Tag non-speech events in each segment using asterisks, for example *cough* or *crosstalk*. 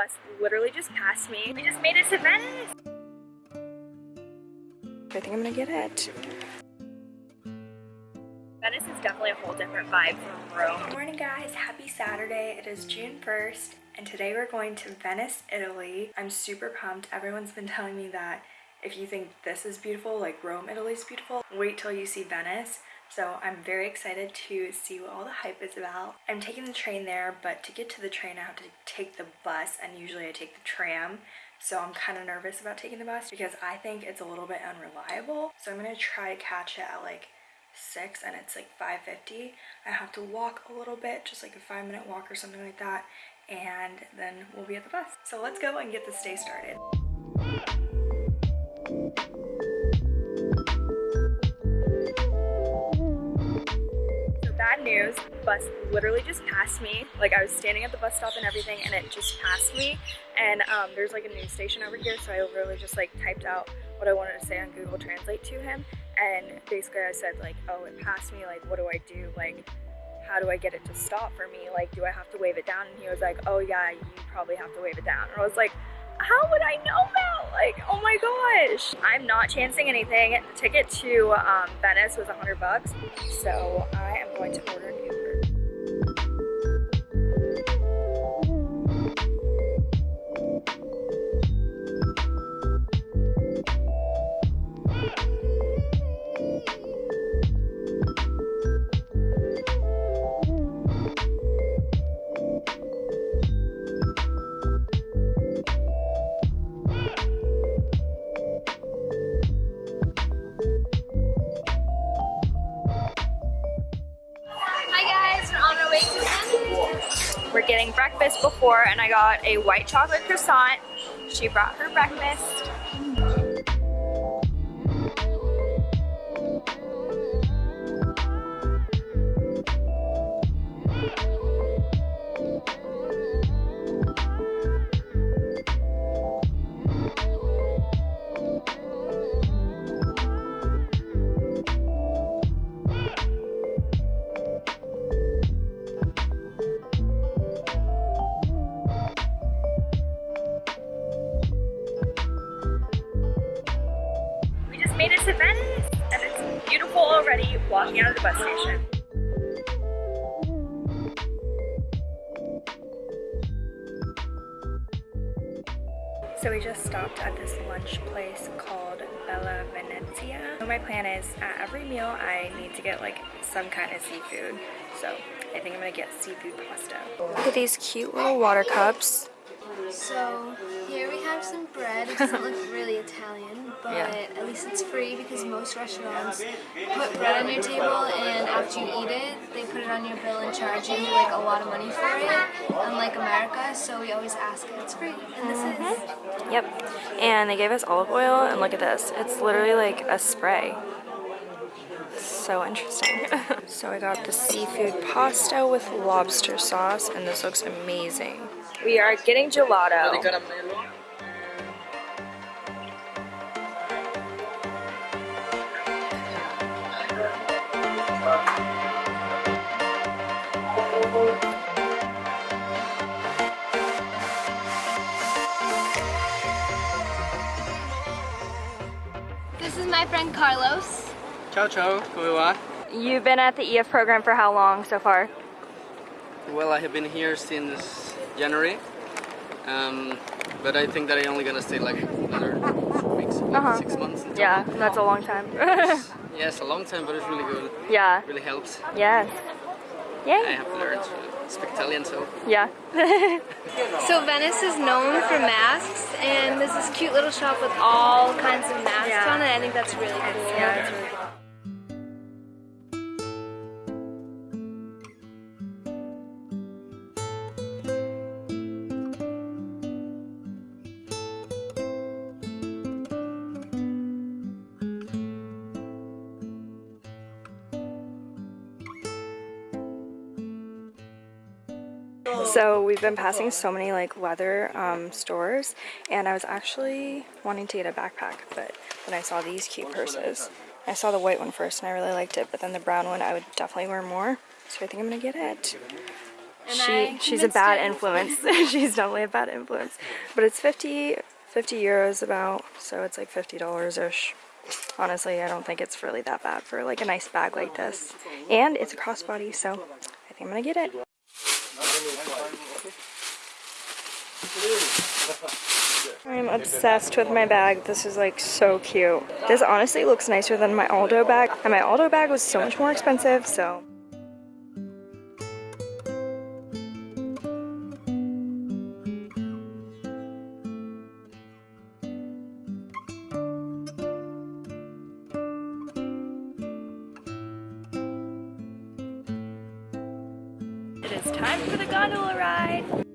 bus literally just passed me. We just made it to Venice. I think I'm gonna get it. Venice is definitely a whole different vibe from Rome. Good morning guys, happy Saturday. It is June 1st and today we're going to Venice, Italy. I'm super pumped. Everyone's been telling me that if you think this is beautiful, like Rome, Italy is beautiful, wait till you see Venice. So I'm very excited to see what all the hype is about. I'm taking the train there, but to get to the train I have to take the bus and usually I take the tram. So I'm kind of nervous about taking the bus because I think it's a little bit unreliable. So I'm gonna try to catch it at like 6 and it's like 5.50. I have to walk a little bit, just like a five minute walk or something like that. And then we'll be at the bus. So let's go and get this day started. Bus literally just passed me. Like I was standing at the bus stop and everything and it just passed me. And um, there's like a news station over here so I literally just like typed out what I wanted to say on Google Translate to him. And basically I said like, oh, it passed me. Like, what do I do? Like, how do I get it to stop for me? Like, do I have to wave it down? And he was like, oh yeah, you probably have to wave it down. And I was like, how would I know that? Like, oh my gosh. I'm not chancing anything. The ticket to um, Venice was 100 bucks. So I am going to order. We're getting breakfast before and I got a white chocolate croissant. She brought her breakfast. Made it to Venice and it's beautiful already walking out of the bus station. So we just stopped at this lunch place called Bella Venezia. So my plan is at every meal I need to get like some kind of seafood. So I think I'm gonna get seafood pasta. Look at these cute little water cups. So here we have some bread. It doesn't look really Italian, but yeah. at least it's free because most restaurants put bread on your table and after you eat it, they put it on your bill and charge you like a lot of money for it, unlike America. So we always ask if it's free, and this mm -hmm. is. Mm-hmm. Yep. And they gave us olive oil, and look at this. It's literally like a spray so interesting. *laughs* so I got the seafood pasta with lobster sauce and this looks amazing. We are getting gelato. This is my friend Carlos. Ciao, ciao. Come va? You've been at the EF program for how long so far? Well, I have been here since January. Um, but I think that I'm only gonna stay like another four weeks, uh -huh. six months. Yeah, that's a long time. *laughs* *laughs* yes, a long time, but it's really good. Yeah. It really helps. Yes. Yeah. I have learned learn to speak Italian, so. Yeah. *laughs* so Venice is known for masks, and there's this cute little shop with all kinds of masks yeah. on it. I think that's really cool. Yeah, it's really cool. So we've been passing so many like leather um, stores and I was actually wanting to get a backpack but then I saw these cute purses. I saw the white one first and I really liked it but then the brown one I would definitely wear more so I think I'm gonna get it. She she's a bad influence. *laughs* she's definitely a bad influence. But it's 50, 50 euros about, so it's like fifty dollars ish. Honestly, I don't think it's really that bad for like a nice bag like this. And it's a crossbody, so I think I'm gonna get it. I'm obsessed with my bag. This is like so cute. This honestly looks nicer than my Aldo bag. And my Aldo bag was so much more expensive, so. It is time for the gondola ride.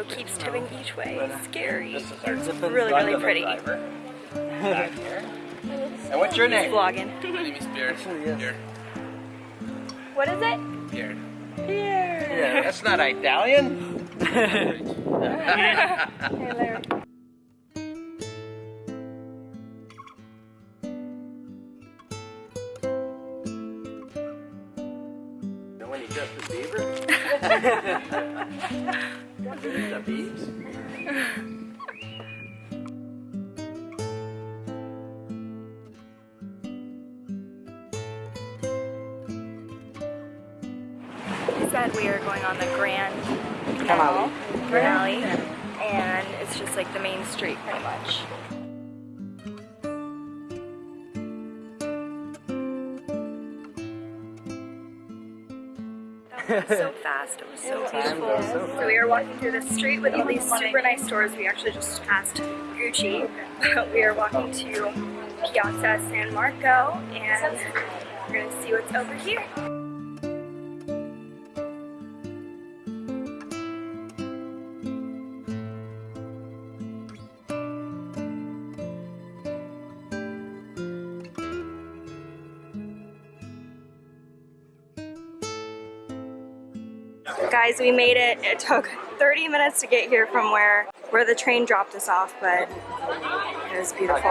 Boat keeps tipping each way. Uh, it's scary. It's really, really pretty. And what's your name? Vlogging. *laughs* My name is Pierre. Pierre. What is it? Pierre. Here. That's not Italian. Hey, *laughs* Larry. *laughs* when you Justin Bieber? The said we are going on the Grand Canal, Grand and it's just like the main street pretty much. *laughs* so fast, it was so beautiful. So we are walking through the street with all these super nice stores. We actually just passed Gucci. *laughs* we are walking to Piazza San Marco and we're gonna see what's over here. Guys, we made it. It took 30 minutes to get here from where where the train dropped us off, but it was beautiful.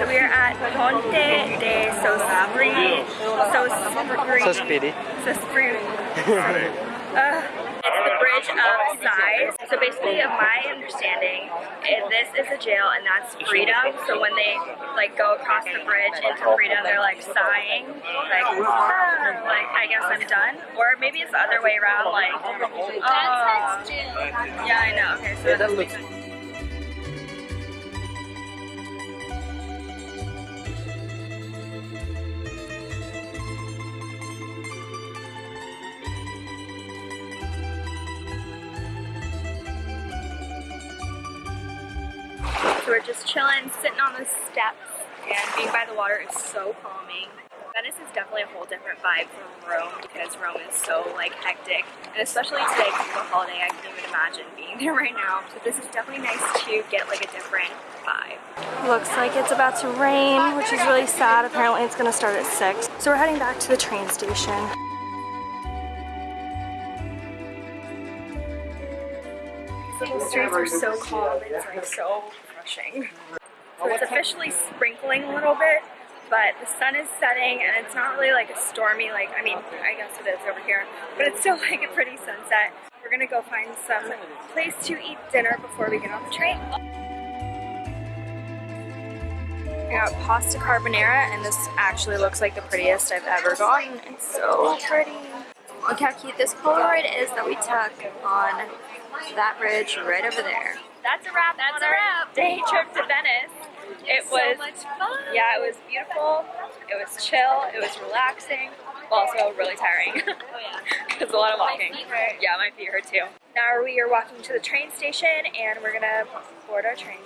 So we are at Ponte de Sospiri. Sospiri. So speedy. Sospiri. *laughs* Uh, it's the bridge of sighs. So basically, of my understanding, this is a jail and that's freedom. So when they like go across the bridge into freedom, they're like sighing, like, "Ah," like I guess I'm done. Or maybe it's the other way around, like, oh, That says June. yeah, I know. Okay, so Yeah, that doesn't looks- sense. We're just chilling, sitting on the steps, and being by the water is so calming. Venice is definitely a whole different vibe from Rome because Rome is so like hectic, and especially today because of the holiday, I can't even imagine being *laughs* there right now. So this is definitely nice to get like a different vibe. Looks like it's about to rain, which is really sad. Apparently it's gonna start at six. So we're heading back to the train station. Streets are so calm. It's like so refreshing. So it's officially sprinkling a little bit, but the sun is setting and it's not really like a stormy, like, I mean, I guess it is over here, but it's still *laughs* like a pretty sunset. We're gonna go find some place to eat dinner before we get on the train. I got pasta carbonara and this actually looks like the prettiest I've ever gotten. It's so pretty. Look how cute this Polaroid is that we took on that bridge right over there. That's a wrap That's on a our wrap. day trip to Venice. It was So was much fun. yeah, it was beautiful. It was chill. It was relaxing. Also really tiring. Oh yeah. *laughs* it's a lot of walking. feet hurt. Yeah, my feet hurt too. Now we are walking to the train station and we're gonna board our train.